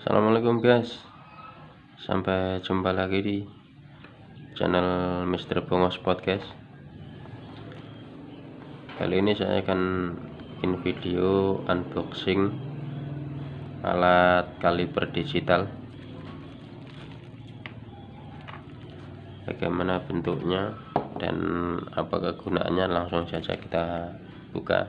Assalamualaikum guys. Sampai jumpa lagi di channel Mr. Bongos Podcast. Kali ini saya akan bikin video unboxing alat kaliber digital. Bagaimana bentuknya dan apa kegunaannya langsung saja kita buka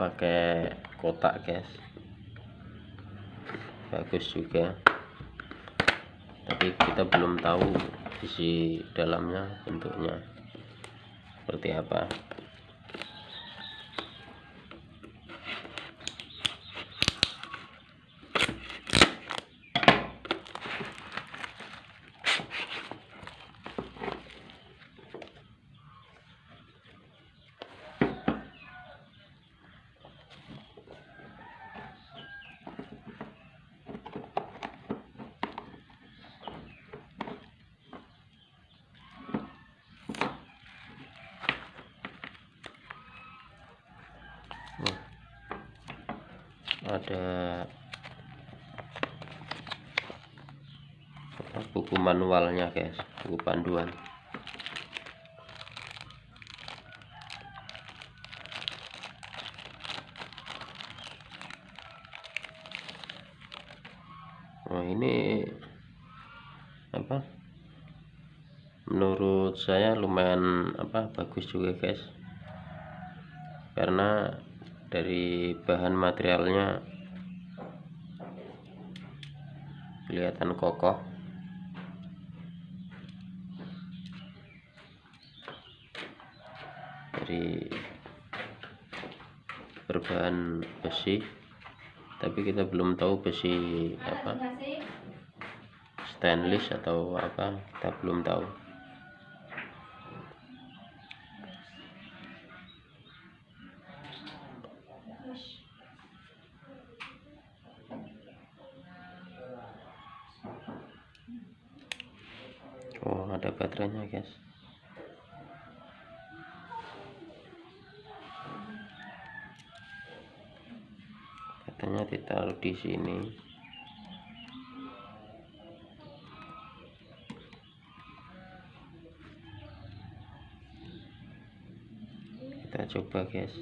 pakai kotak guys. Bagus juga. Tapi kita belum tahu isi dalamnya bentuknya seperti apa ada buku manualnya guys. Buku panduan. Oh ini apa? Menurut saya lumayan apa bagus juga guys. Karena dari bahan materialnya. Kelihatan kokoh. Dari berbahan besi. Tapi kita belum tahu besi apa. Stainless atau apa kita belum tahu Ada baterainya guys. Katanya ditaruh di sini. Kita coba guys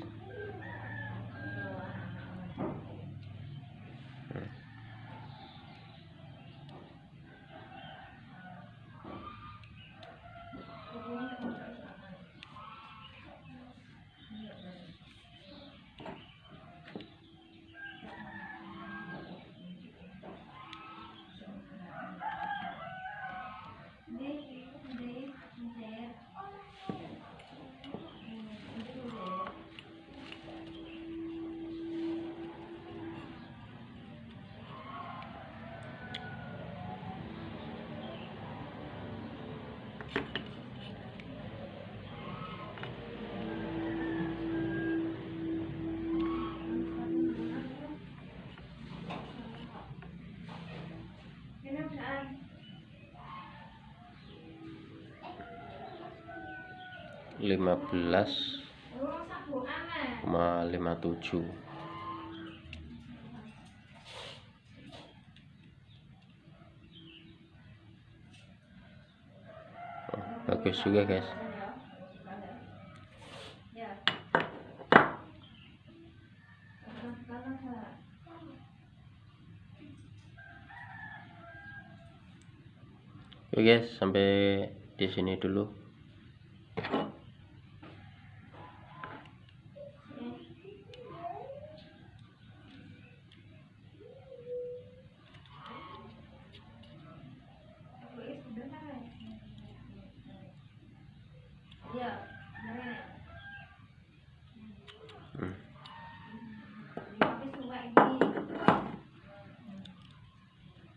15,57 bagus juga guys Oke guys, sampai di sini dulu.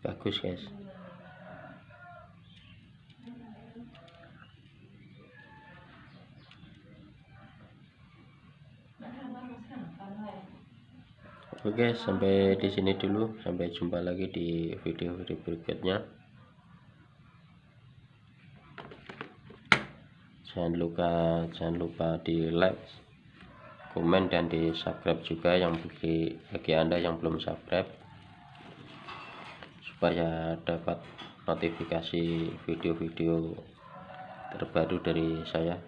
Bagus guys. Oke, sampai di sini dulu. Sampai jumpa lagi di video-video berikutnya. Jangan lupa jangan lupa di like, komen dan di subscribe juga yang bagi bagi Anda yang belum subscribe supaya dapat notifikasi video-video terbaru dari saya.